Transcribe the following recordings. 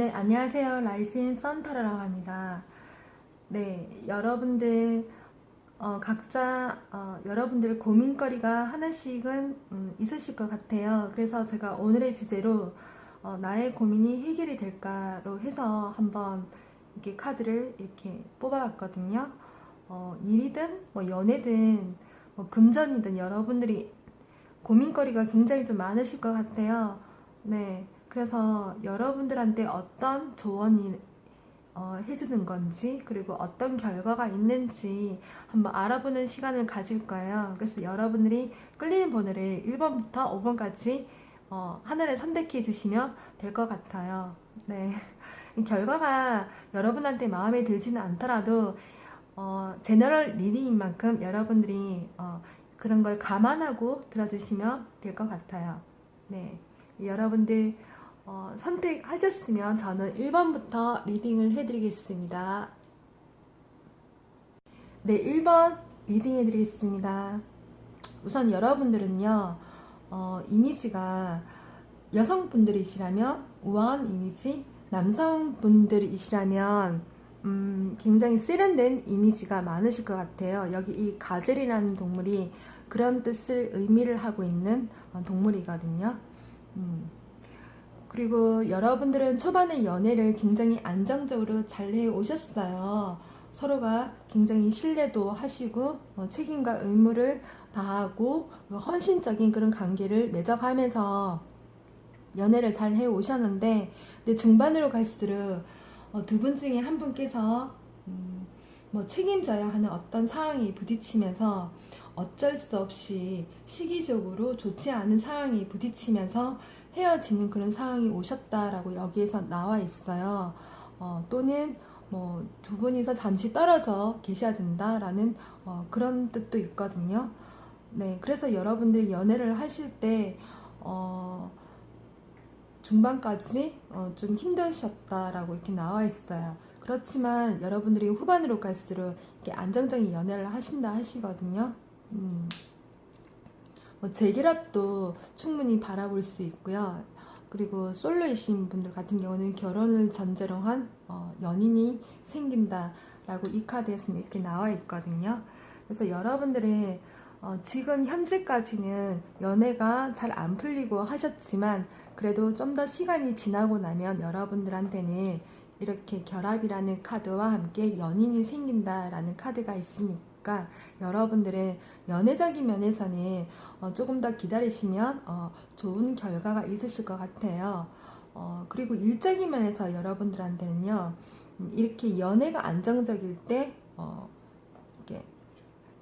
네, 안녕하세요. 라이진 썬터라고 합니다. 네, 여러분들 어, 각자 어, 여러분들 고민거리가 하나씩은 음, 있으실 것 같아요. 그래서 제가 오늘의 주제로 어, 나의 고민이 해결이 될까로 해서 한번 이렇게 카드를 이렇게 뽑아봤거든요. 어, 일이든 뭐 연애든 뭐 금전이든 여러분들이 고민거리가 굉장히 좀 많으실 것 같아요. 네. 그래서 여러분들한테 어떤 조언이 어, 해주는 건지 그리고 어떤 결과가 있는지 한번 알아보는 시간을 가질 거예요. 그래서 여러분들이 끌리는 번호를 1번부터 5번까지 어, 하나를 선택해 주시면 될 것 같아요. 네. 결과가 여러분한테 마음에 들지는 않더라도 어, general reading인 만큼 여러분들이 어, 그런 걸 감안하고 들어주시면 될 것 같아요. 네. 여러분들 어, 선택하셨으면 저는 1번부터 reading을 해드리겠습니다. 네, 1번 reading 해드리겠습니다. 우선 여러분들은요, 어, 이미지가 여성분들이시라면 우아한 이미지, 남성분들이시라면 음, 굉장히 세련된 이미지가 많으실 것 같아요. 여기 이 가젤이라는 동물이 그런 뜻을 의미를 하고 있는 어, 동물이거든요. 음. 그리고 여러분들은 초반에 연애를 굉장히 안정적으로 잘 해 오셨어요. 서로가 굉장히 신뢰도 하시고 어, 책임과 의무를 다하고 그 헌신적인 그런 관계를 맺어가면서 연애를 잘 해 오셨는데 근데 중반으로 갈수록 어, 두분 중에 한 분께서 음, 뭐 책임져야 하는 어떤 상황이 부딪히면서 어쩔 수 없이 시기적으로 좋지 않은 상황이 부딪히면서 헤어지는 그런 상황이 오셨다라고 여기에서 나와 있어요. 어, 또는 뭐 두 분이서 잠시 떨어져 계셔야 된다라는 어, 그런 뜻도 있거든요. 네, 그래서 여러분들이 연애를 하실 때 어, 중반까지 어, 좀 힘드셨다라고 이렇게 나와 있어요. 그렇지만 여러분들이 후반으로 갈수록 이렇게 안정적인 연애를 하신다 하시거든요. 음. 뭐 재결합도 충분히 바라볼 수 있고요. 그리고 솔로이신 분들 같은 경우는 결혼을 전제로 한 어, 연인이 생긴다라고 이 카드에서는 이렇게 나와 있거든요. 그래서 여러분들의 어, 지금 현재까지는 연애가 잘 안 풀리고 하셨지만 그래도 좀 더 시간이 지나고 나면 여러분들한테는 이렇게 결합이라는 카드와 함께 연인이 생긴다라는 카드가 있으니까 있으니까 여러분들의 연애적인 면에서는 어, 조금 더 기다리시면 어, 좋은 결과가 있으실 것 같아요. 어, 그리고 일적인 면에서 여러분들한테는요, 음, 이렇게 연애가 안정적일 때, 어, 이게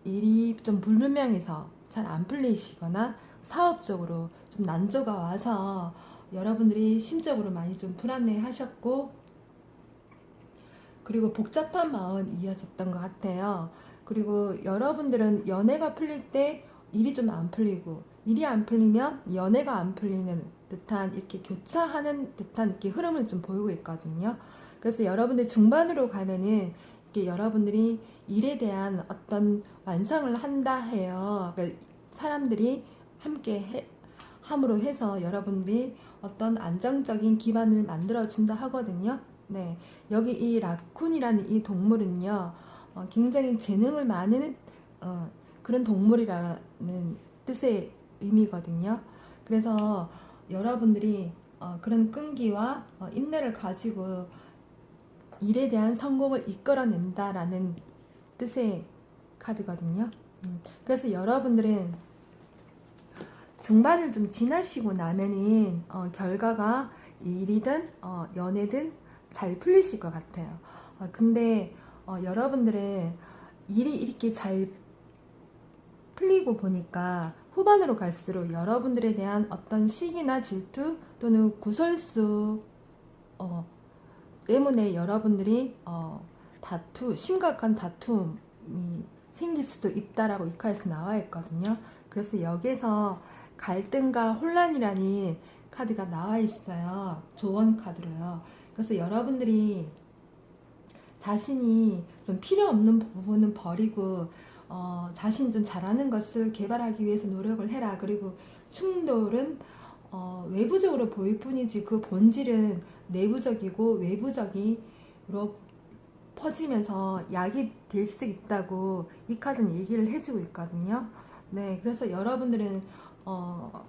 일이 좀 불분명해서 잘 안 풀리시거나 사업적으로 좀 난조가 와서 여러분들이 심적으로 많이 좀 불안해 하셨고, 그리고 복잡한 마음 이었던 것 같아요. 그리고 여러분들은 연애가 풀릴 때 일이 좀 안 풀리고 일이 안 풀리면 연애가 안 풀리는 듯한 이렇게 교차하는 듯한 이렇게 흐름을 좀 보이고 있거든요. 그래서 여러분들 중반으로 가면은 이게 여러분들이 일에 대한 어떤 완성을 한다 해요. 그러니까 사람들이 함께 해, 함으로 해서 여러분들이 어떤 안정적인 기반을 만들어 준다 하거든요. 네. 여기 이 라쿤이라는 이 동물은요. 어, 굉장히 재능을 많은 어, 그런 동물이라는 뜻의 의미거든요. 그래서 여러분들이 어, 그런 끈기와 어, 인내를 가지고 일에 대한 성공을 이끌어낸다라는 뜻의 카드거든요. 음, 그래서 여러분들은 중반을 좀 지나시고 나면은 어, 결과가 일이든 어, 연애든 잘 풀리실 것 같아요. 어, 근데 어, 여러분들의 일이 이렇게 잘 풀리고 보니까 후반으로 갈수록 여러분들에 대한 어떤 시기나 질투 또는 구설수 어, 때문에 여러분들이 어, 다투, 심각한 다툼이 생길 수도 있다라고 이 카드에서 나와 있거든요. 그래서 여기서 갈등과 혼란이라는 카드가 나와 있어요. 조언 카드로요. 그래서 여러분들이 자신이 좀 필요 없는 부분은 버리고 어, 자신 좀 잘하는 것을 개발하기 위해서 노력을 해라. 그리고 충돌은 어, 외부적으로 보일 뿐이지 그 본질은 내부적이고 외부적으로 퍼지면서 약이 될 수 있다고 이 카드는 얘기를 해주고 있거든요. 네, 그래서 여러분들은 어,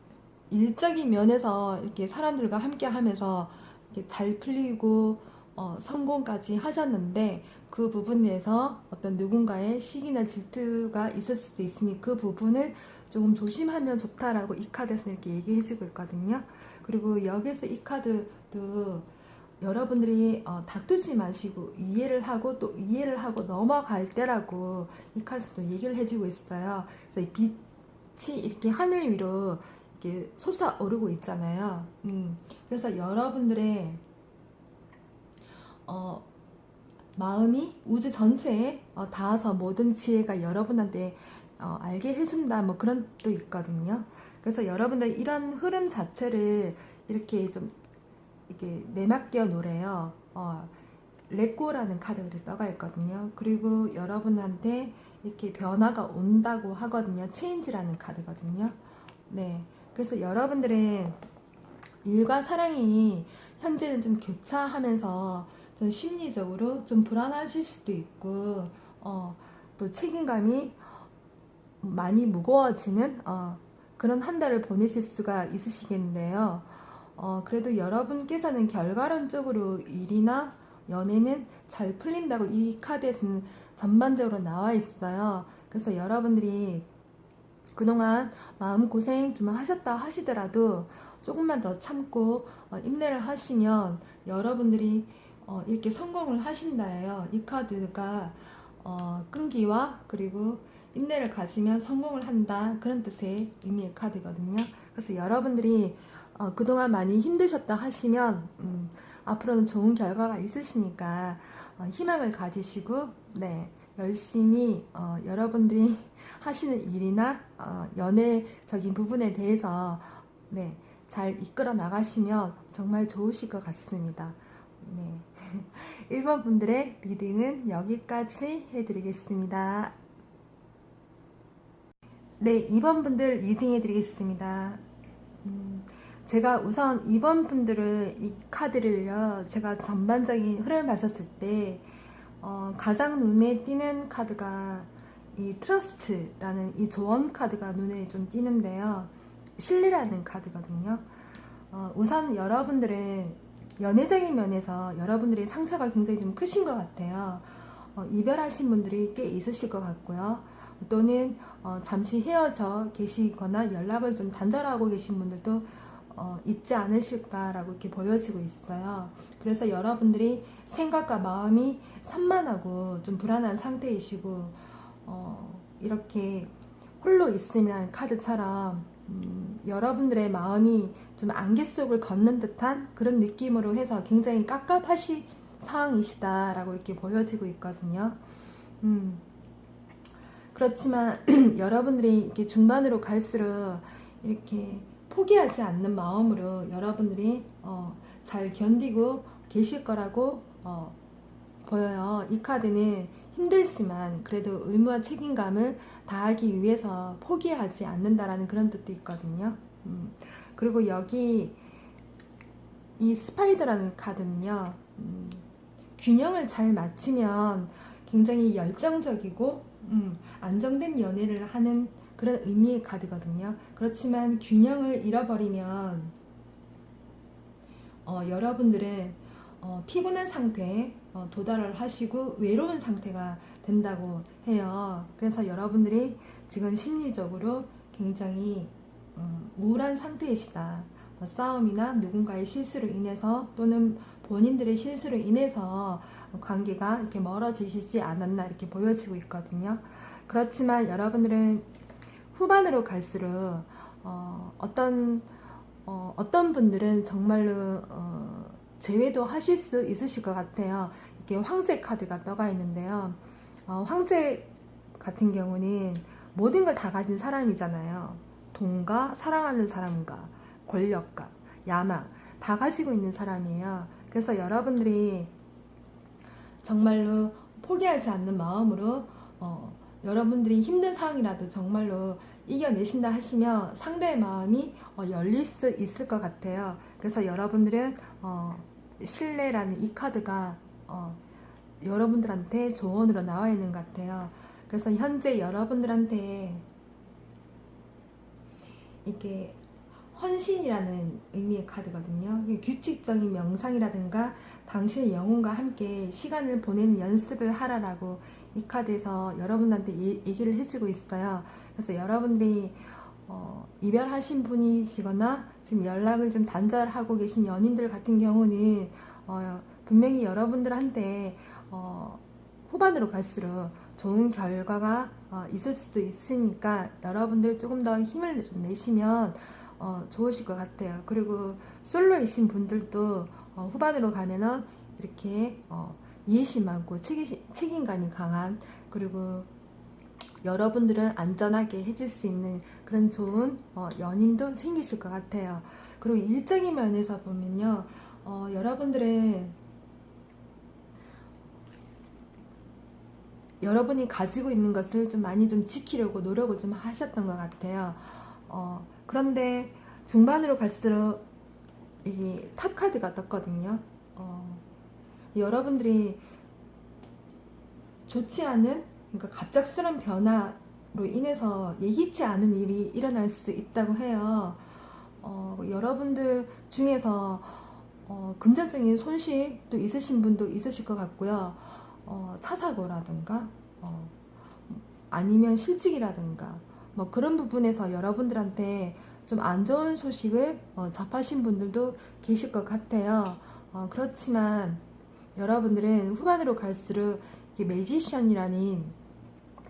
일적인 면에서 이렇게 사람들과 함께 하면서 이렇게 잘 풀리고 어, 성공까지 하셨는데 그 부분에서 어떤 누군가의 시기나 질투가 있을 수도 있으니 그 부분을 조금 조심하면 좋다라고 이 카드에서 이렇게 얘기해주고 있거든요. 그리고 여기서 이 카드도 여러분들이 어, 다투지 마시고 이해를 하고 또 이해를 하고 넘어갈 때라고 이 카드도 얘기를 해주고 있어요. 그래서 이 빛이 이렇게 하늘 위로 이렇게 솟아오르고 있잖아요. 음, 그래서 여러분들의 어, 마음이 우주 전체에 어, 닿아서 모든 지혜가 여러분한테 어, 알게 해준다 뭐 그런 뜻도 있거든요. 그래서 여러분들 이런 흐름 자체를 이렇게 좀 이게 내맡겨 놓으래요. 어, 레꼬라는 카드가 떠가 있거든요. 그리고 여러분한테 이렇게 변화가 온다고 하거든요. 체인지라는 카드거든요. 네. 그래서 여러분들은 일과 사랑이 현재는 좀 교차하면서 좀 심리적으로 좀 불안하실 수도 있고, 어, 또 책임감이 많이 무거워지는, 어, 그런 한 달을 보내실 수가 있으시겠는데요. 어, 그래도 여러분께서는 결과론적으로 일이나 연애는 잘 풀린다고 이 카드에서는 전반적으로 나와 있어요. 그래서 여러분들이 그동안 마음고생 좀 하셨다 하시더라도 조금만 더 참고 어, 인내를 하시면 여러분들이 어, 이렇게 성공을 하신다예요. 이 카드가 어, 끈기와 그리고 인내를 가지면 성공을 한다 그런 뜻의 의미의 카드거든요. 그래서 여러분들이 어, 그동안 많이 힘드셨다 하시면 음, 앞으로는 좋은 결과가 있으시니까 어, 희망을 가지시고 네 열심히 어, 여러분들이 하시는 일이나 어, 연애적인 부분에 대해서 네, 잘 이끌어 나가시면 정말 좋으실 것 같습니다. 네. 1번 분들의 reading은 여기까지 해드리겠습니다. 네, 2번 분들 reading 해드리겠습니다. 음, 제가 우선 2번 분들을 이 카드를요, 제가 전반적인 흐름을 봤었을 때, 어, 가장 눈에 띄는 카드가 이 trust라는 이 조언 카드가 눈에 좀 띄는데요. 신뢰라는 카드거든요. 어, 우선 여러분들은 연애적인 면에서 여러분들의 상처가 굉장히 좀 크신 것 같아요. 어, 이별하신 분들이 꽤 있으실 것 같고요. 또는 어, 잠시 헤어져 계시거나 연락을 좀 단절하고 계신 분들도 어, 있지 않으실까라고 이렇게 보여지고 있어요. 그래서 여러분들이 생각과 마음이 산만하고 좀 불안한 상태이시고 어, 이렇게 홀로 있음이라는 카드처럼 음, 여러분들의 마음이 좀 안개 속을 걷는 듯한 그런 느낌으로 해서 굉장히 깝깝하시 상황이시다라고 이렇게 보여지고 있거든요. 음, 그렇지만 여러분들이 이렇게 중반으로 갈수록 이렇게 포기하지 않는 마음으로 여러분들이 어, 잘 견디고 계실 거라고 어, 보여요. 이 카드는 힘들지만 그래도 의무와 책임감을 다하기 위해서 포기하지 않는다라는 그런 뜻도 있거든요. 음, 그리고 여기 이 스파이더라는 카드는요. 음, 균형을 잘 맞추면 굉장히 열정적이고 음, 안정된 연애를 하는 그런 의미의 카드거든요. 그렇지만 균형을 잃어버리면 어, 여러분들은 어, 피곤한 상태에 어, 도달을 하시고 외로운 상태가 된다고 해요. 그래서 여러분들이 지금 심리적으로 굉장히 음, 우울한 상태이시다. 뭐 싸움이나 누군가의 실수로 인해서 또는 본인들의 실수로 인해서 관계가 이렇게 멀어지시지 않았나 이렇게 보여지고 있거든요. 그렇지만 여러분들은 후반으로 갈수록 어, 떤 어, 떤 분들은 정말로 어, 제외도 하실 수 있으실 것 같아요. 이게 황제 카드가 떠가 있는데요. 어, 황제 같은 경우는 모든 걸 다 가진 사람이잖아요. 돈과 사랑하는 사람과 권력과 야망 다 가지고 있는 사람이에요. 그래서 여러분들이 정말로 포기하지 않는 마음으로 어, 여러분들이 힘든 상황이라도 정말로 이겨내신다 하시면 상대의 마음이 어, 열릴 수 있을 것 같아요. 그래서 여러분들은 어, 신뢰라는 이 카드가 어, 여러분들한테 조언으로 나와 있는 것 같아요. 그래서 현재 여러분들한테 이게 헌신이라는 의미의 카드거든요. 규칙적인 명상이라든가 당신의 영혼과 함께 시간을 보내는 연습을 하라라고 이 카드에서 여러분한테 얘기를 해주고 있어요. 그래서 여러분들이 어, 이별하신 분이시거나 지금 연락을 좀 단절하고 계신 연인들 같은 경우는 어, 분명히 여러분들한테 어, 후반으로 갈수록 좋은 결과가 어, 있을 수도 있으니까 여러분들 조금 더 힘을 좀 내시면 어, 좋으실 것 같아요. 그리고 솔로이신 분들도 어, 후반으로 가면은 이렇게 어, 이해심 많고 책임, 책임감이 강한 그리고 여러분들은 안전하게 해줄 수 있는 그런 좋은 어, 연인도 생기실 것 같아요. 그리고 일적인 면에서 보면요, 어, 여러분들은 여러분이 가지고 있는 것을 좀 많이 좀 지키려고 노력을 좀 하셨던 것 같아요. 어, 그런데 중반으로 갈수록 이게 탑 카드가 떴거든요. 어, 여러분들이 좋지 않은 그러니까 갑작스런 변화로 인해서 예기치 않은 일이 일어날 수 있다고 해요. 어, 여러분들 중에서 어, 금전적인 손실도 있으신 분도 있으실 것 같고요. 어, 차사고라든가 어, 아니면 실직이라든가 뭐 그런 부분에서 여러분들한테 좀 안 좋은 소식을 어, 접하신 분들도 계실 것 같아요. 어, 그렇지만 여러분들은 후반으로 갈수록 매지션이라는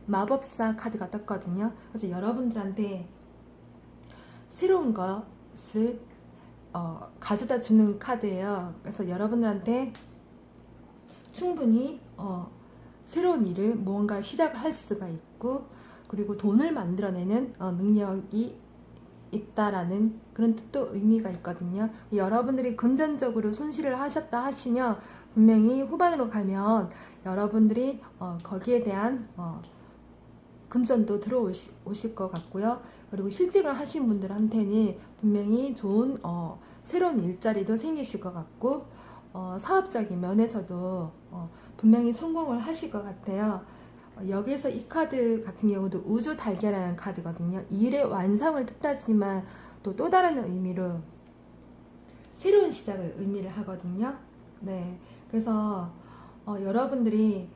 마법사 카드가 떴거든요. 그래서 여러분들한테 새로운 것을 어, 가져다 주는 카드예요. 그래서 여러분들한테 충분히 어, 새로운 일을 무언가 시작을 할 수가 있고 그리고 돈을 만들어내는 어, 능력이 있다라는 그런 뜻도 의미가 있거든요. 여러분들이 금전적으로 손실을 하셨다 하시면 분명히 후반으로 가면 여러분들이 어, 거기에 대한 어, 금전도 들어오실 것 같고요. 그리고 실직을 하신 분들한테는 분명히 좋은 어, 새로운 일자리도 생기실 것 같고 어, 사업적인 면에서도 어, 분명히 성공을 하실 것 같아요. 어, 여기서 이 카드 같은 경우도 우주 달걀이라는 카드거든요. 일의 완성을 뜻하지만 또 또 다른 의미로 새로운 시작을 의미를 하거든요. 네, 그래서 어, 여러분들이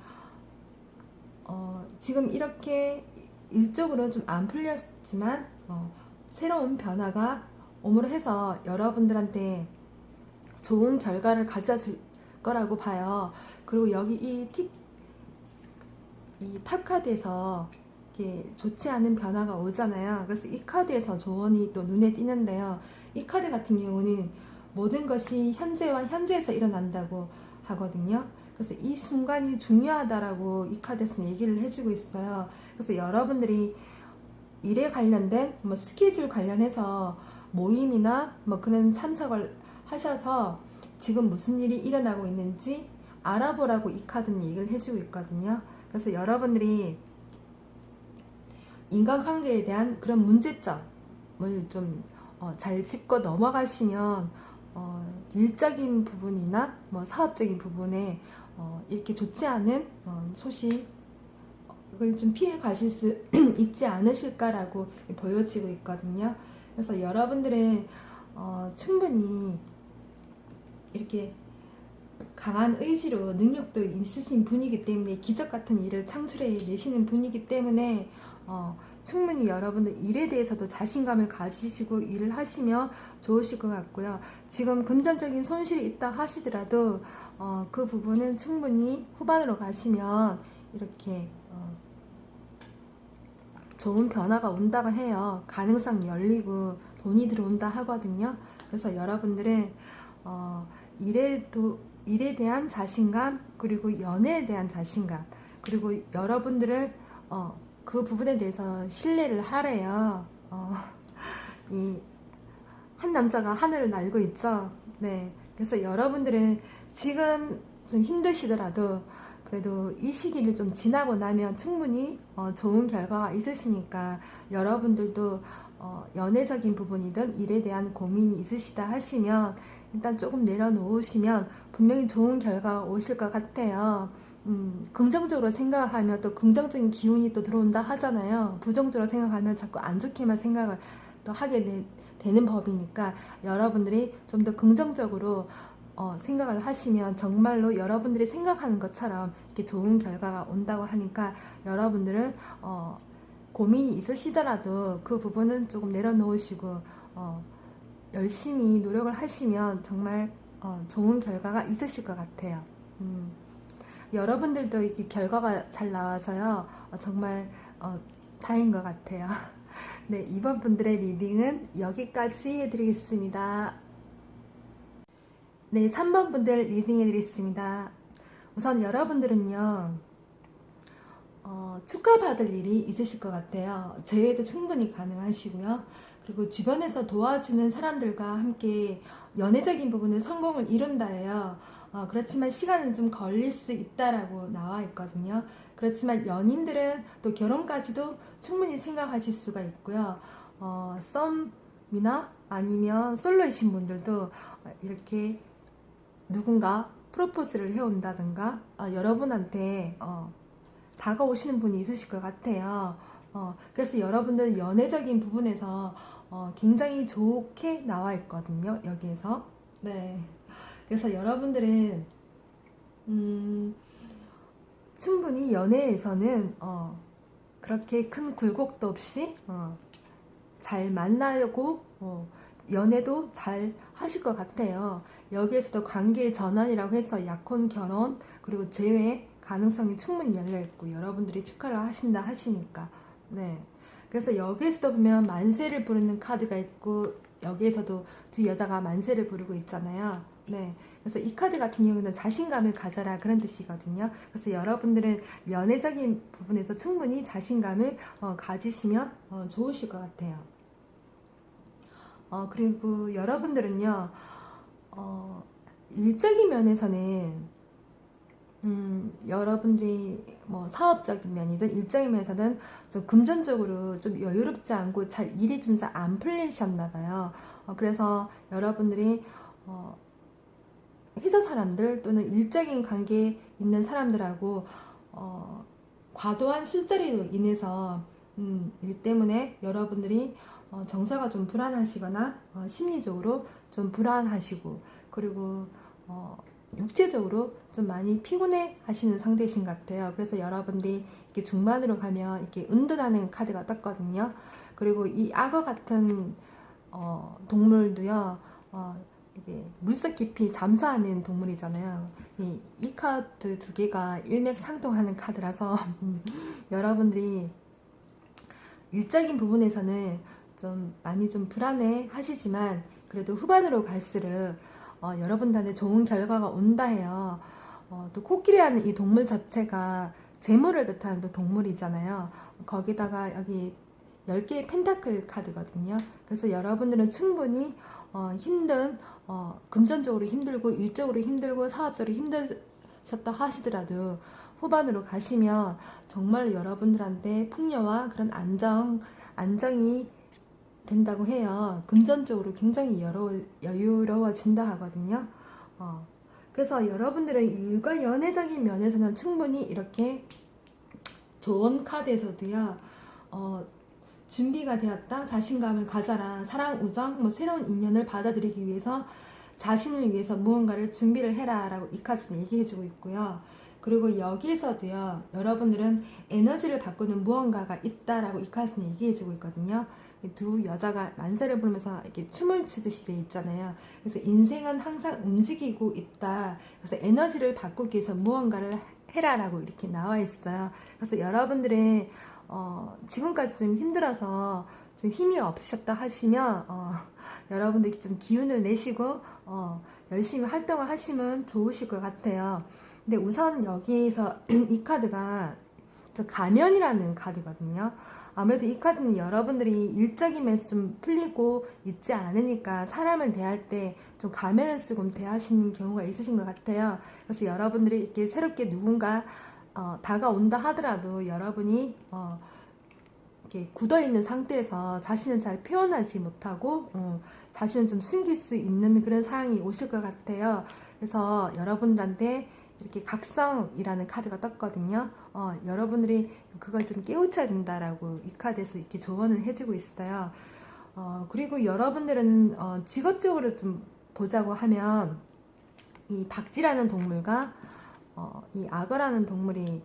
어, 지금 이렇게 일적으로 좀 안 풀렸지만 어, 새로운 변화가 오므로 해서 여러분들한테 좋은 결과를 가져다 줄 거라고 봐요. 그리고 여기 이 팁, 이 탑 카드에서 이렇게 좋지 않은 변화가 오잖아요. 그래서 이 카드에서 조언이 또 눈에 띄는데요. 이 카드 같은 경우는 모든 것이 현재와 현재에서 일어난다고 하거든요. 그래서 이 순간이 중요하다라고 이 카드에서는 얘기를 해주고 있어요. 그래서 여러분들이 일에 관련된 뭐 스케줄 관련해서 모임이나 뭐 그런 참석을 하셔서 지금 무슨 일이 일어나고 있는지 알아보라고 이 카드는 얘기를 해주고 있거든요. 그래서 여러분들이 인간관계에 대한 그런 문제점을 좀잘 어, 짚고 넘어가시면 어, 일적인 부분이나 뭐 사업적인 부분에 어, 이렇게 좋지 않은 어, 소식을 좀 피해 가실 수 있지 않으실까라고 보여지고 있거든요. 그래서 여러분들은 어, 충분히 이렇게 강한 의지로 능력도 있으신 분이기 때문에 기적 같은 일을 창출해 내시는 분이기 때문에 어, 충분히 여러분들 일에 대해서도 자신감을 가지시고 일을 하시면 좋으실 것 같고요. 지금 금전적인 손실이 있다 하시더라도 어, 그 부분은 충분히 후반으로 가시면 이렇게 어, 좋은 변화가 온다고 해요. 가능성 열리고 돈이 들어온다 하거든요. 그래서 여러분들은 어, 일에 도 일에 대한 자신감 그리고 연애에 대한 자신감 그리고 여러분들을 어, 그 부분에 대해서 신뢰를 하래요. 어, 이한 남자가 하늘을 날고 있죠. 네, 그래서 여러분들은 지금 좀 힘드시더라도 그래도 이 시기를 좀 지나고 나면 충분히 어, 좋은 결과가 있으시니까 여러분들도 어, 연애적인 부분이든 일에 대한 고민이 있으시다 하시면 일단 조금 내려놓으시면 분명히 좋은 결과가 오실 것 같아요. 음, 긍정적으로 생각하면 또 긍정적인 기운이 또 들어온다 하잖아요. 부정적으로 생각하면 자꾸 안 좋게만 생각을 또 하게 되, 되는 법이니까 여러분들이 좀 더 긍정적으로 어, 생각을 하시면 정말로 여러분들이 생각하는 것처럼 이렇게 좋은 결과가 온다고 하니까 여러분들은 어, 고민이 있으시더라도 그 부분은 조금 내려놓으시고 어, 열심히 노력을 하시면 정말 어, 좋은 결과가 있으실 것 같아요. 음, 여러분들도 이렇게 결과가 잘 나와서요 어, 정말 어, 다행인 것 같아요. 네 2번 분들의 reading은 여기까지 해드리겠습니다. 네 3번 분들 reading 해드리겠습니다. 우선 여러분들은요 어, 축하받을 일이 있으실 것 같아요. 재회도 충분히 가능하시고요. 그리고 주변에서 도와주는 사람들과 함께 연애적인 부분에 성공을 이룬다예요. 어, 그렇지만 시간은 좀 걸릴 수 있다라고 나와 있거든요. 그렇지만 연인들은 또 결혼까지도 충분히 생각하실 수가 있고요. 어, 썸이나 아니면 솔로이신 분들도 이렇게 누군가 프로포즈를 해온다든가 어, 여러분한테 어, 다가오시는 분이 있으실 것 같아요. 어, 그래서 여러분들 연애적인 부분에서 어, 굉장히 좋게 나와 있거든요. 여기에서. 네. 그래서 여러분들은 음, 충분히 연애에서는 어, 그렇게 큰 굴곡도 없이 어, 잘 만나고 어, 연애도 잘 하실 것 같아요. 여기에서도 관계 전환이라고 해서 약혼 결혼 그리고 재회 가능성이 충분히 열려 있고 여러분들이 축하를 하신다 하시니까 네. 그래서 여기에서도 보면 만세를 부르는 카드가 있고 여기에서도 두 여자가 만세를 부르고 있잖아요. 네. 그래서 이 카드 같은 경우는 자신감을 가져라 그런 뜻이거든요. 그래서 여러분들은 연애적인 부분에서 충분히 자신감을 어, 가지시면 어, 좋으실 것 같아요. 어, 그리고 여러분들은요, 어, 일적인 면에서는 음, 여러분들이 뭐 사업적인 면이든 일적인 면에서는 좀 금전적으로 좀 여유롭지 않고 잘 일이 좀 잘 안 풀리셨나 봐요. 어, 그래서 여러분들이 어, 회사 사람들 또는 일적인 관계에 있는 사람들하고 어, 과도한 술자리로 인해서 음, 일 때문에 여러분들이 어, 정서가 좀 불안하시거나 어, 심리적으로 좀 불안하시고 그리고 어, 육체적으로 좀 많이 피곤해 하시는 상태이신 것 같아요. 그래서 여러분들이 이렇게 중반으로 가면 이렇게 은둔하는 카드가 떴거든요. 그리고 이 악어 같은 어, 동물도요, 어, 물속 깊이 잠수하는 동물이잖아요. 이, 이 카드 두 개가 일맥상통하는 카드라서 여러분들이 일적인 부분에서는 좀 많이 좀 불안해 하시지만 그래도 후반으로 갈수록 어, 여러분들한테 좋은 결과가 온다 해요. 어, 또 코끼리라는 이 동물 자체가 재물을 뜻하는 또 동물이잖아요. 거기다가 여기 10개의 펜타클 카드거든요. 그래서 여러분들은 충분히 어, 힘든 어, 금전적으로 힘들고 일적으로 힘들고 사업적으로 힘드셨다 하시더라도 후반으로 가시면 정말 여러분들한테 풍요와 그런 안정, 안정이 된다고 해요. 금전적으로 굉장히 여러, 여유로워진다 하거든요. 어, 그래서 여러분들의 일과 연애적인 면에서는 충분히 이렇게 좋은 카드에서도요. 어, 준비가 되었다. 자신감을 가져라. 사랑, 우정, 뭐 새로운 인연을 받아들이기 위해서 자신을 위해서 무언가를 준비를 해라 라고 이 카드는 얘기해주고 있고요. 그리고 여기서도요 여러분들은 에너지를 바꾸는 무언가가 있다라고 이 카드는 얘기해주고 있거든요 두 여자가 만세를 부르면서 이렇게 춤을 추듯이 돼 있잖아요 그래서 인생은 항상 움직이고 있다 그래서 에너지를 바꾸기 위해서 무언가를 해라라고 이렇게 나와 있어요 그래서 여러분들의 어, 지금까지 좀 힘들어서 좀 힘이 없으셨다 하시면 어, 여러분들이 좀 기운을 내시고 어, 열심히 활동을 하시면 좋으실 것 같아요 근데 우선 여기서 이 카드가 저 가면이라는 카드거든요. 아무래도 이 카드는 여러분들이 일적인 면에서 좀 풀리고 있지 않으니까 사람을 대할 때 좀 가면을 쓰고 대하시는 경우가 있으신 것 같아요. 그래서 여러분들이 이렇게 새롭게 누군가 어, 다가온다 하더라도 여러분이 어, 이렇게 굳어 있는 상태에서 자신을 잘 표현하지 못하고 어, 자신을 좀 숨길 수 있는 그런 상황이 오실 것 같아요. 그래서 여러분들한테 이렇게 각성이라는 카드가 떴거든요. 어, 여러분들이 그걸 좀 깨우쳐야 된다라고 이 카드에서 이렇게 조언을 해주고 있어요. 어, 그리고 여러분들은 어, 직업적으로 좀 보자고 하면 이 박쥐라는 동물과 어, 이 악어라는 동물이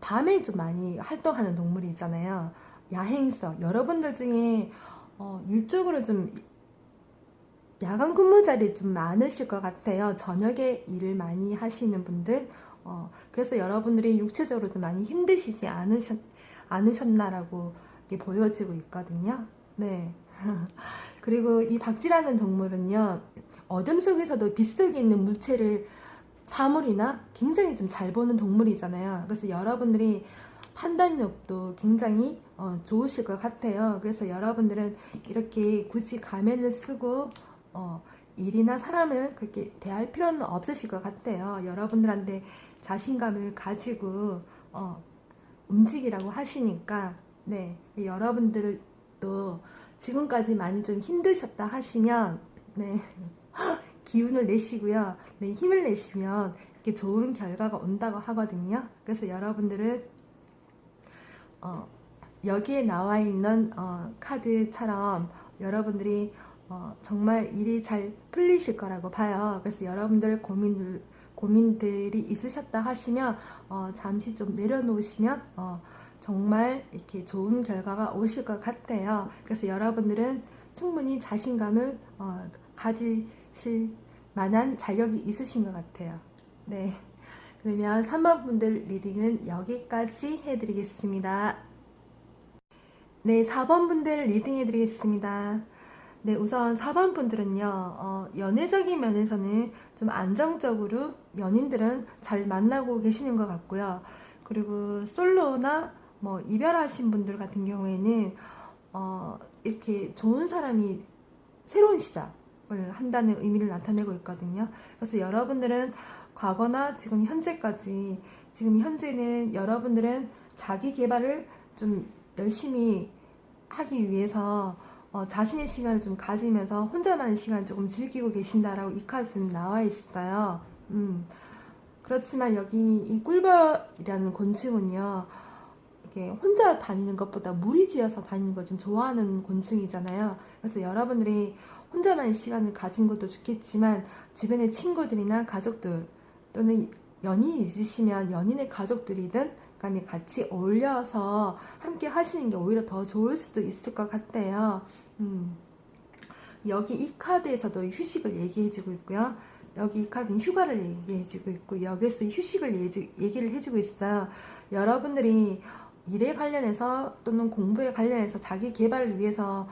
밤에 좀 많이 활동하는 동물이 있잖아요. 야행성. 여러분들 중에 어, 일적으로 좀 야간 근무 자리 좀 많으실 것 같아요. 저녁에 일을 많이 하시는 분들. 어, 그래서 여러분들이 육체적으로 좀 많이 힘드시지 않으셨, 않으셨나라고 이게 보여지고 있거든요. 네. 그리고 이 박쥐라는 동물은요, 어둠 속에서도 빛 속에 있는 물체를 사물이나 굉장히 좀 잘 보는 동물이잖아요. 그래서 여러분들이 판단력도 굉장히 어, 좋으실 것 같아요. 그래서 여러분들은 이렇게 굳이 가면을 쓰고 어, 일이나 사람을 그렇게 대할 필요는 없으실 것 같아요. 여러분들한테 자신감을 가지고 어, 움직이라고 하시니까 네 여러분들도 지금까지 많이 좀 힘드셨다 하시면 네 기운을 내시고요. 네, 힘을 내시면 이렇게 좋은 결과가 온다고 하거든요. 그래서 여러분들은 어, 여기에 나와 있는 어, 카드처럼 여러분들이 어, 정말 일이 잘 풀리실 거라고 봐요. 그래서 여러분들 고민들 고민들이 있으셨다 하시면 어, 잠시 좀 내려놓으시면 어, 정말 이렇게 좋은 결과가 오실 것 같아요. 그래서 여러분들은 충분히 자신감을 어, 가지 실 만한 자격이 있으신 것 같아요. 네. 그러면 3번 분들 reading은 여기까지 해드리겠습니다. 네, 4번 분들 reading 해드리겠습니다. 네, 우선 4번 분들은요, 어, 연애적인 면에서는 좀 안정적으로 연인들은 잘 만나고 계시는 것 같고요. 그리고 솔로나 뭐 이별하신 분들 같은 경우에는 어, 이렇게 좋은 사람이 새로운 시작 을 한다는 의미를 나타내고 있거든요. 그래서 여러분들은 과거나 지금 현재까지 지금 현재는 여러분들은 자기 개발을 좀 열심히 하기 위해서 어, 자신의 시간을 좀 가지면서 혼자만의 시간을 조금 즐기고 계신다라고 이 카드는 나와 있어요. 음. 그렇지만 여기 이 꿀벌이라는 곤충은요. 이게 혼자 다니는 것보다 무리지어서 다니는 걸 좀 좋아하는 곤충이잖아요. 그래서 여러분들이 혼자만의 시간을 가진 것도 좋겠지만 주변의 친구들이나 가족들 또는 연인이 있으시면 연인의 가족들이든 간에 같이 어울려서 함께 하시는 게 오히려 더 좋을 수도 있을 것 같아요. 음. 여기 이 카드에서도 휴식을 얘기해주고 있고요. 여기 이 카드는 휴가를 얘기해주고 있고 여기서 휴식을 얘기를 해주고 있어요. 여러분들이 일에 관련해서 또는 공부에 관련해서 자기 개발을 위해서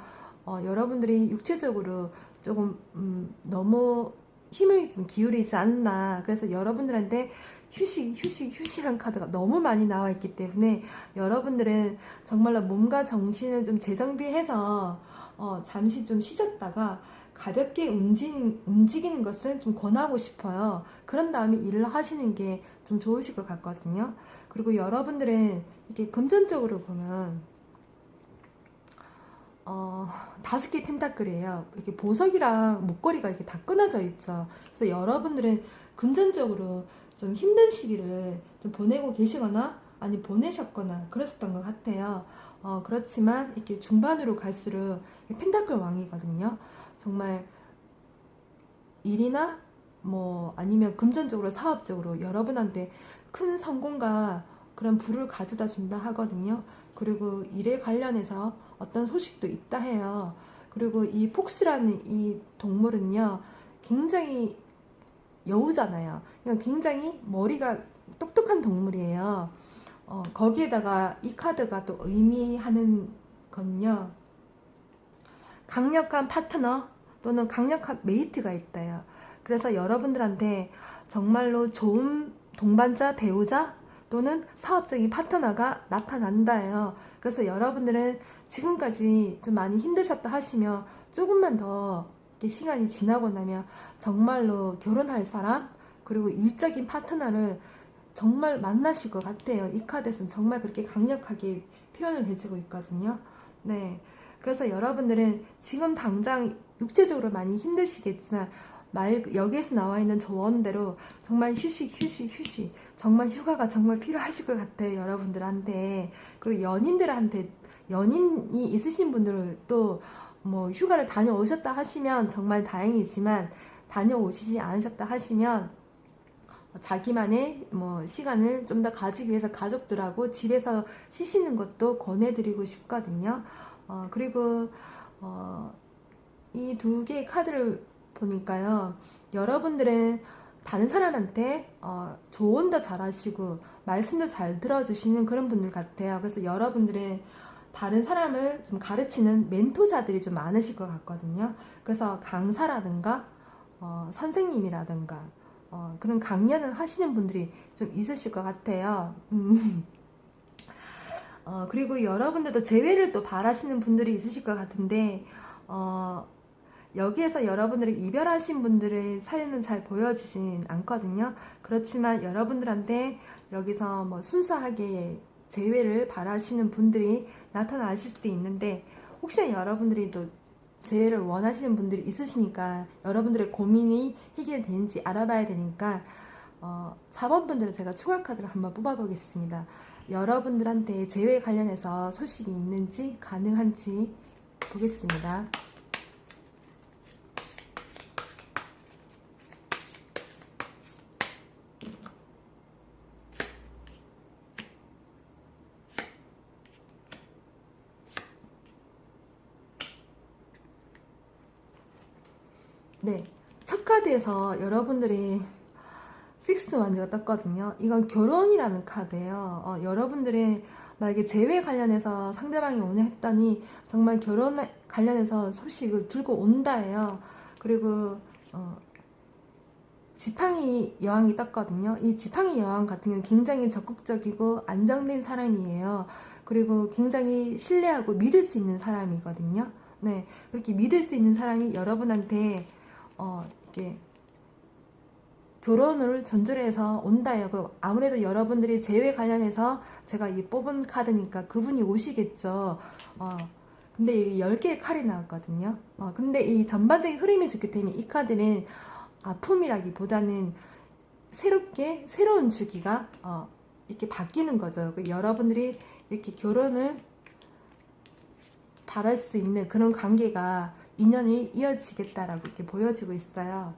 어, 여러분들이 육체적으로 조금 음, 너무 힘을 좀 기울이지 않나 그래서 여러분들한테 휴식 휴식 휴식한 카드가 너무 많이 나와 있기 때문에 여러분들은 정말로 몸과 정신을 좀 재정비해서 어, 잠시 좀 쉬셨다가 가볍게 움직이는, 움직이는 것을 좀 권하고 싶어요. 그런 다음에 일을 하시는 게 좀 좋으실 것 같거든요. 그리고 여러분들은 이렇게 금전적으로 보면 어, 다섯 개 펜타클이에요. 이렇게 보석이랑 목걸이가 이렇게 다 끊어져 있죠. 그래서 여러분들은 금전적으로 좀 힘든 시기를 좀 보내고 계시거나 아니 보내셨거나 그러셨던 것 같아요. 어, 그렇지만 이렇게 중반으로 갈수록 펜타클 왕이거든요. 정말 일이나 뭐 아니면 금전적으로 사업적으로 여러분한테 큰 성공과 그런 부를 가져다 준다 하거든요. 그리고 일에 관련해서 어떤 소식도 있다 해요. 그리고 이 폭스라는 이 동물은요, 굉장히 여우잖아요. 굉장히 머리가 똑똑한 동물이에요. 어, 거기에다가 이 카드가 또 의미하는 건요. 강력한 파트너 또는 강력한 메이트가 있다요. 그래서 여러분들한테 정말로 좋은 동반자, 배우자 또는 사업적인 파트너가 나타난다예요. 그래서 여러분들은 지금까지 좀 많이 힘드셨다 하시면 조금만 더 시간이 지나고 나면 정말로 결혼할 사람 그리고 일적인 파트너를 정말 만나실 것 같아요. 이 카드에서는 정말 그렇게 강력하게 표현을 해주고 있거든요. 네. 그래서 여러분들은 지금 당장 육체적으로 많이 힘드시겠지만 말 여기에서 나와 있는 조언대로 정말 휴식 휴식 휴식 정말 휴가가 정말 필요하실 것 같아요 여러분들한테 그리고 연인들한테 연인이 있으신 분들도 뭐 휴가를 다녀오셨다 하시면 정말 다행이지만 다녀오시지 않으셨다 하시면 자기만의 뭐 시간을 좀 더 가지기 위해서 가족들하고 집에서 쉬시는 것도 권해드리고 싶거든요. 어, 그리고 어, 이 두 개의 카드를 보니까요. 여러분들은 다른 사람한테 어, 조언도 잘하시고 말씀도 잘 들어주시는 그런 분들 같아요. 그래서 여러분들은 다른 사람을 좀 가르치는 멘토자들이 좀 많으실 것 같거든요. 그래서 강사라든가 어, 선생님이라든가 어, 그런 강연을 하시는 분들이 좀 있으실 것 같아요. 음. 어, 그리고 여러분들도 재회를 또 바라시는 분들이 있으실 것 같은데 어, 여기에서 여러분들이 이별하신 분들의 사연은 잘 보여지진 않거든요. 그렇지만 여러분들한테 여기서 뭐 순수하게 재회를 바라시는 분들이 나타나실 수도 있는데 혹시나 여러분들이 또 재회를 원하시는 분들이 있으시니까 여러분들의 고민이 해결되는지 알아봐야 되니까 어, 4번 분들은 제가 추가 카드를 한번 뽑아보겠습니다. 여러분들한테 재회 관련해서 소식이 있는지 가능한지 보겠습니다. 네, 첫 카드에서 여러분들이 식스 완즈가 떴거든요. 이건 결혼이라는 카드예요. 어, 여러분들의 만약에 재회 관련해서 상대방이 오냐 했더니 정말 결혼 관련해서 소식을 들고 온다예요. 그리고 어, 지팡이 여왕이 떴거든요. 이 지팡이 여왕 같은 경우는 굉장히 적극적이고 안정된 사람이에요. 그리고 굉장히 신뢰하고 믿을 수 있는 사람이거든요. 네, 그렇게 믿을 수 있는 사람이 여러분한테 어, 이게 결혼을 전제해서 온다요. 그 아무래도 여러분들이 재회 관련해서 제가 이 뽑은 카드니까 그분이 오시겠죠. 어, 근데 이 10개의 칼이 나왔거든요. 어, 근데 이 전반적인 흐름이 좋기 때문에 이 카드는 아픔이라기보다는 새롭게 새로운 주기가 어, 이렇게 바뀌는 거죠. 그 여러분들이 이렇게 결혼을 바랄 수 있는 그런 관계가 인연이 이어지겠다라고 이렇게 보여지고 있어요.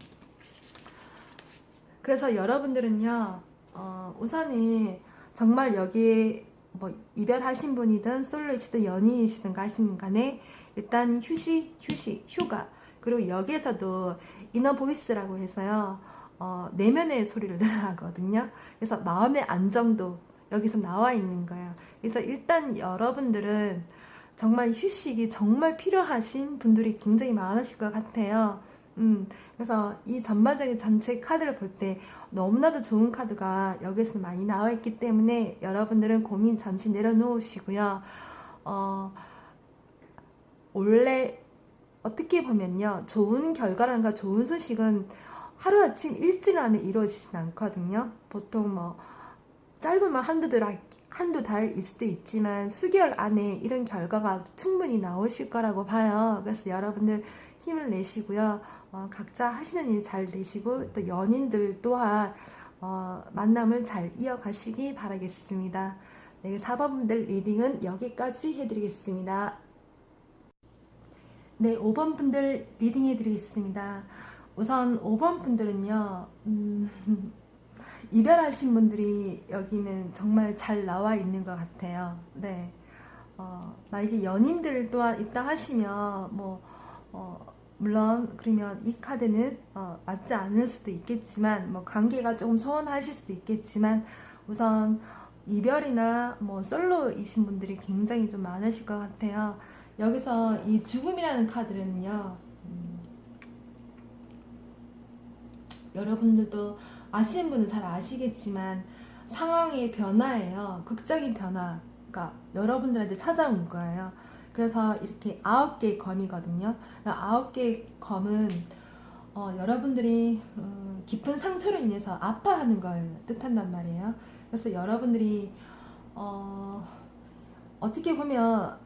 그래서 여러분들은요, 어, 우선은 정말 여기에 뭐 이별하신 분이든 솔로이시든 연인이시든 가시는 간에 일단 휴식, 휴식, 휴가 그리고 여기에서도 이너 보이스라고 해서요 어, 내면의 소리를 들어가거든요 그래서 마음의 안정도 여기서 나와 있는 거예요 그래서 일단 여러분들은 정말 휴식이 정말 필요하신 분들이 굉장히 많으실 것 같아요. 음, 그래서 이 전반적인 전체 카드를 볼 때 너무나도 좋은 카드가 여기서 많이 나와 있기 때문에 여러분들은 고민 잠시 내려놓으시고요. 어, 원래 어떻게 보면요. 좋은 결과란가 좋은 소식은 하루아침 일주일 안에 이루어지진 않거든요. 보통 뭐 짧으면 한두 달 한두 달일 수도 있지만 수개월 안에 이런 결과가 충분히 나오실 거라고 봐요. 그래서 여러분들 힘을 내시고요. 어, 각자 하시는 일 잘 내시고 또 연인들 또한 어, 만남을 잘 이어가시기 바라겠습니다. 네, 4번분들 reading은 여기까지 해드리겠습니다. 네, 5번 분들 reading 해드리겠습니다. 우선 5번 분들은요, 음, 이별하신 분들이 여기는 정말 잘 나와 있는 것 같아요. 네. 어, 만약에 연인들 또한 있다 하시면, 뭐, 어, 물론, 그러면 이 카드는, 어, 맞지 않을 수도 있겠지만, 뭐, 관계가 조금 소원하실 수도 있겠지만, 우선, 이별이나 뭐, 솔로이신 분들이 굉장히 좀 많으실 것 같아요. 여기서 이 죽음이라는 카드는요, 음, 여러분들도 아시는 분은 잘 아시겠지만 상황의 변화예요. 극적인 변화가 여러분들한테 찾아온 거예요. 그래서 이렇게 아홉 개의 검이거든요. 아홉 개의 검은 어, 여러분들이 음, 깊은 상처로 인해서 아파하는 걸 뜻한단 말이에요. 그래서 여러분들이 어, 어떻게 보면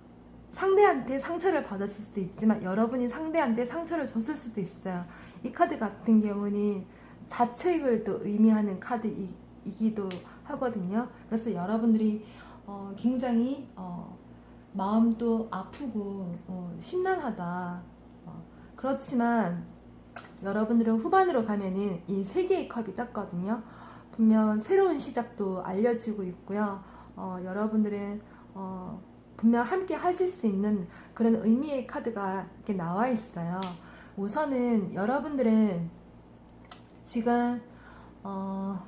상대한테 상처를 받았을 수도 있지만 여러분이 상대한테 상처를 줬을 수도 있어요. 이 카드 같은 경우는 자책을 또 의미하는 카드이기도 하거든요. 그래서 여러분들이 어, 굉장히 어, 마음도 아프고 어, 심란하다. 어, 그렇지만 여러분들은 후반으로 가면은 이 세 개의 컵이 떴거든요. 분명 새로운 시작도 알려지고 있고요. 어, 여러분들은 어, 분명 함께 하실 수 있는 그런 의미의 카드가 이렇게 나와 있어요. 우선은 여러분들은 지금 어,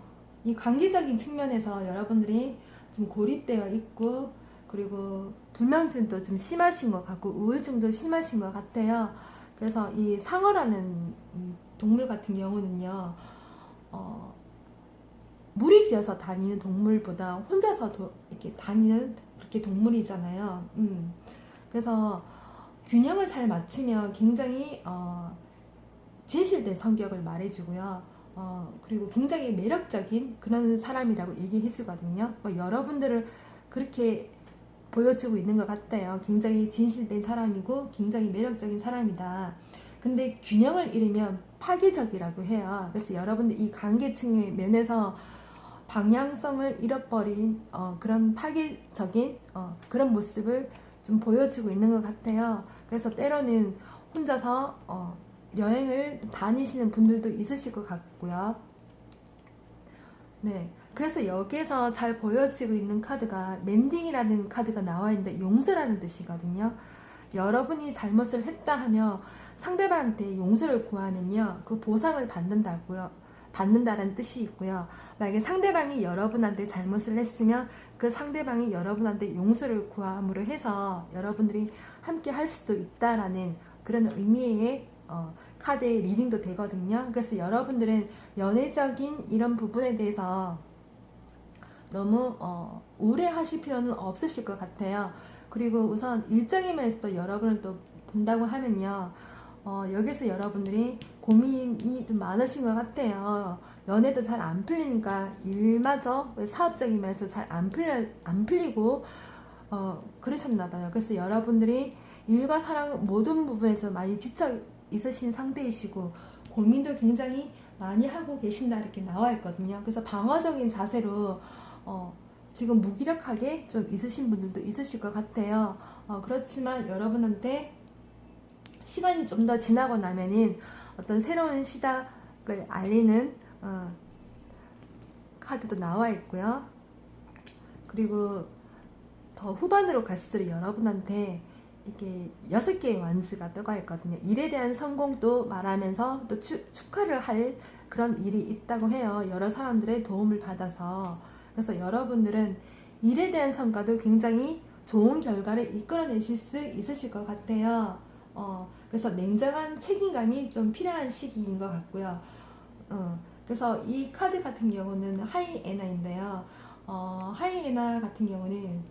이 관계적인 측면에서 여러분들이 좀 고립되어 있고 그리고 불면증도 좀 심하신 것 같고 우울증도 심하신 것 같아요. 그래서 이 상어라는 동물 같은 경우는요, 어, 무리지어서 다니는 동물보다 혼자서 도, 이렇게 다니는 그렇게 동물이잖아요. 음. 그래서 균형을 잘 맞추면 굉장히 어, 진실된 성격을 말해주고요. 어, 그리고 굉장히 매력적인 그런 사람이라고 얘기해 주거든요. 뭐 여러분들을 그렇게 보여주고 있는 것 같아요. 굉장히 진실된 사람이고 굉장히 매력적인 사람이다. 근데 균형을 잃으면 파괴적이라고 해요. 그래서 여러분들 이 관계층의 면에서 방향성을 잃어버린 어, 그런 파괴적인 어, 그런 모습을 좀 보여주고 있는 것 같아요. 그래서 때로는 혼자서 어, 여행을 다니시는 분들도 있으실 것 같고요. 네. 그래서 여기에서 잘 보여지고 있는 카드가 멘딩이라는 카드가 나와 있는데 용서라는 뜻이거든요. 여러분이 잘못을 했다 하며 상대방한테 용서를 구하면요. 그 보상을 받는다고요. 받는다는 뜻이 있고요. 만약에 상대방이 여러분한테 잘못을 했으면 그 상대방이 여러분한테 용서를 구함으로 해서 여러분들이 함께 할 수도 있다라는 그런 의미의 어, 카드의 리딩도 되거든요. 그래서 여러분들은 연애적인 이런 부분에 대해서 너무 어, 우려하실 필요는 없으실 것 같아요. 그리고 우선 일적인 면에서도 여러분을 또 본다고 하면요. 어, 여기서 여러분들이 고민이 좀 많으신 것 같아요. 연애도 잘 안 풀리니까 일마저 사업적인 면에서 잘 안 풀려 안 풀리고 어, 그러셨나 봐요. 그래서 여러분들이 일과 사랑 모든 부분에서 많이 지쳐 있으신 상태이시고 고민도 굉장히 많이 하고 계신다 이렇게 나와 있거든요. 그래서 방어적인 자세로 어, 지금 무기력하게 좀 있으신 분들도 있으실 것 같아요. 어, 그렇지만 여러분한테 시간이 좀 더 지나고 나면은 어떤 새로운 시작을 알리는 어, 카드도 나와 있고요. 그리고 더 후반으로 갈수록 여러분한테 이렇게 여섯 개의 완즈가 떠가 있거든요. 일에 대한 성공도 말하면서 또 추, 축하를 할 그런 일이 있다고 해요. 여러 사람들의 도움을 받아서. 그래서 여러분들은 일에 대한 성과도 굉장히 좋은 결과를 이끌어내실 수 있으실 것 같아요. 어, 그래서 냉정한 책임감이 좀 필요한 시기인 것 같고요. 어, 그래서 이 카드 같은 경우는 하이에나인데요. 어, 하이에나 같은 경우는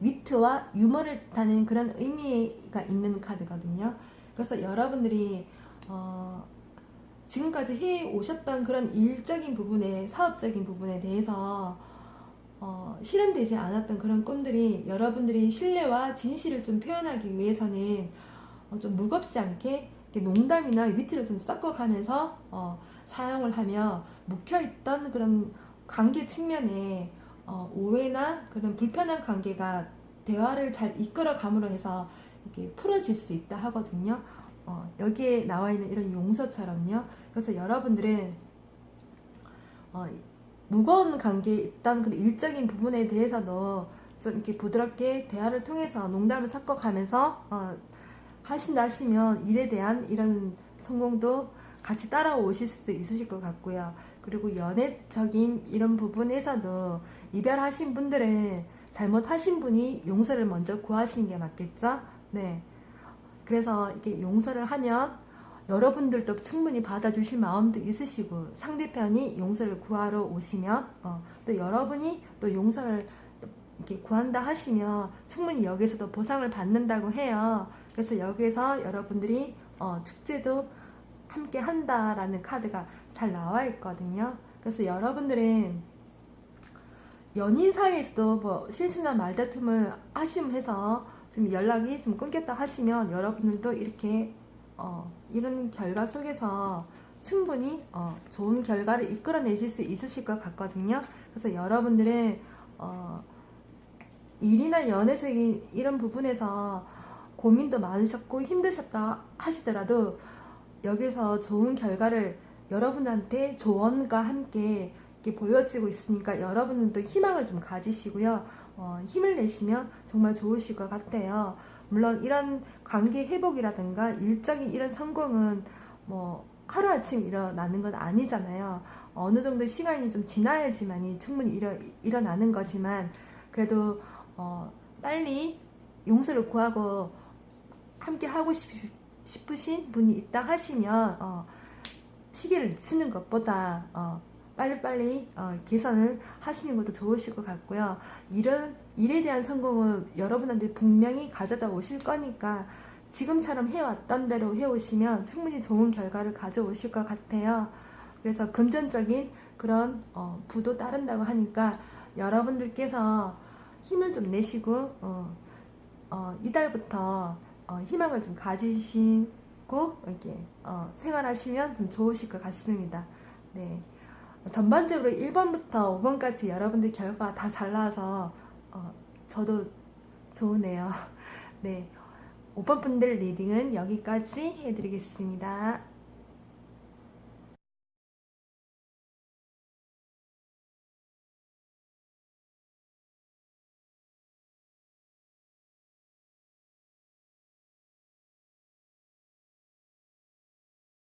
위트와 유머를 뜻하는 그런 의미가 있는 카드거든요. 그래서 여러분들이 어, 지금까지 해 오셨던 그런 일적인 부분에 사업적인 부분에 대해서 어, 실현되지 않았던 그런 꿈들이 여러분들이 신뢰와 진실을 좀 표현하기 위해서는 어, 좀 무겁지 않게 농담이나 위트를 좀 섞어가면서 어, 사용을 하며 묵혀있던 그런 관계 측면에 어, 오해나 그런 불편한 관계가 대화를 잘 이끌어 감으로 해서 이렇게 풀어질 수 있다 하거든요. 어, 여기에 나와 있는 이런 용서처럼요. 그래서 여러분들은 어, 무거운 관계에 있던 그런 일적인 부분에 대해서도 좀 이렇게 부드럽게 대화를 통해서 농담을 섞어가면서 어, 하신다 하시면 일에 대한 이런 성공도 같이 따라오실 수도 있으실 것 같고요. 그리고 연애적인 이런 부분에서도 이별하신 분들은 잘못하신 분이 용서를 먼저 구하시는 게 맞겠죠? 네. 그래서 이게 용서를 하면 여러분들도 충분히 받아주실 마음도 있으시고 상대편이 용서를 구하러 오시면 어, 또 여러분이 또 용서를 이렇게 구한다 하시면 충분히 여기서도 보상을 받는다고 해요. 그래서 여기서 여러분들이 어, 축제도 함께 한다라는 카드가 잘 나와 있거든요. 그래서 여러분들은 연인 사이에서도 뭐 실수나 말다툼을 하시면서 지금 연락이 좀 끊겼다 하시면 여러분들도 이렇게 어, 이런 결과 속에서 충분히 어, 좋은 결과를 이끌어내실 수 있으실 것 같거든요. 그래서 여러분들은 어, 일이나 연애적인 이런 부분에서 고민도 많으셨고 힘드셨다 하시더라도 여기서 좋은 결과를 여러분한테 조언과 함께 보여지고 있으니까 여러분들도 희망을 좀 가지시고요. 어, 힘을 내시면 정말 좋으실 것 같아요. 물론 이런 관계 회복이라든가 일적인 이런 성공은 뭐 하루아침 일어나는 건 아니잖아요. 어느 정도 시간이 좀 지나야지만이 충분히 일어, 일어나는 거지만 그래도 어, 빨리 용서를 구하고 함께 하고 싶, 싶으신 분이 있다 하시면 어, 시기를 늦추는 것보다 어, 빨리빨리 어, 개선을 하시는 것도 좋으실 것 같고요. 이런 일에 대한 성공은 여러분한테 분명히 가져다 오실 거니까 지금처럼 해왔던 대로 해오시면 충분히 좋은 결과를 가져오실 것 같아요. 그래서 금전적인 그런 어, 부도 따른다고 하니까 여러분들께서 힘을 좀 내시고 어, 어, 이달부터 어, 희망을 좀 가지시고 이렇게 어, 생활하시면 좀 좋으실 것 같습니다. 네. 전반적으로 1번부터 5번까지 여러분들 결과 다 잘 나와서 어, 저도 좋으네요. 네. 5번 분들 reading은 여기까지 해드리겠습니다.